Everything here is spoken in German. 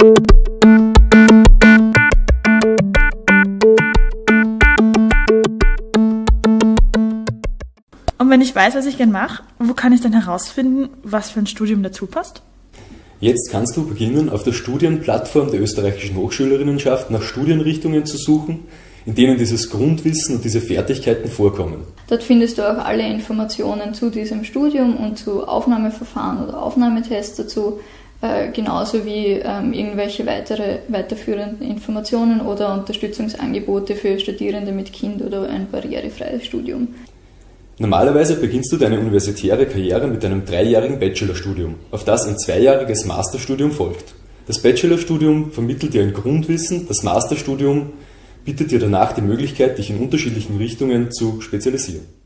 Und wenn ich weiß, was ich gern mache, wo kann ich dann herausfinden, was für ein Studium dazu passt? Jetzt kannst du beginnen, auf der Studienplattform der österreichischen Hochschülerinnenschaft nach Studienrichtungen zu suchen, in denen dieses Grundwissen und diese Fertigkeiten vorkommen. Dort findest du auch alle Informationen zu diesem Studium und zu Aufnahmeverfahren oder Aufnahmetests dazu, äh, genauso wie ähm, irgendwelche weitere weiterführenden Informationen oder Unterstützungsangebote für Studierende mit Kind oder ein barrierefreies Studium. Normalerweise beginnst du deine universitäre Karriere mit einem dreijährigen Bachelorstudium, auf das ein zweijähriges Masterstudium folgt. Das Bachelorstudium vermittelt dir ein Grundwissen, das Masterstudium bietet dir danach die Möglichkeit, dich in unterschiedlichen Richtungen zu spezialisieren.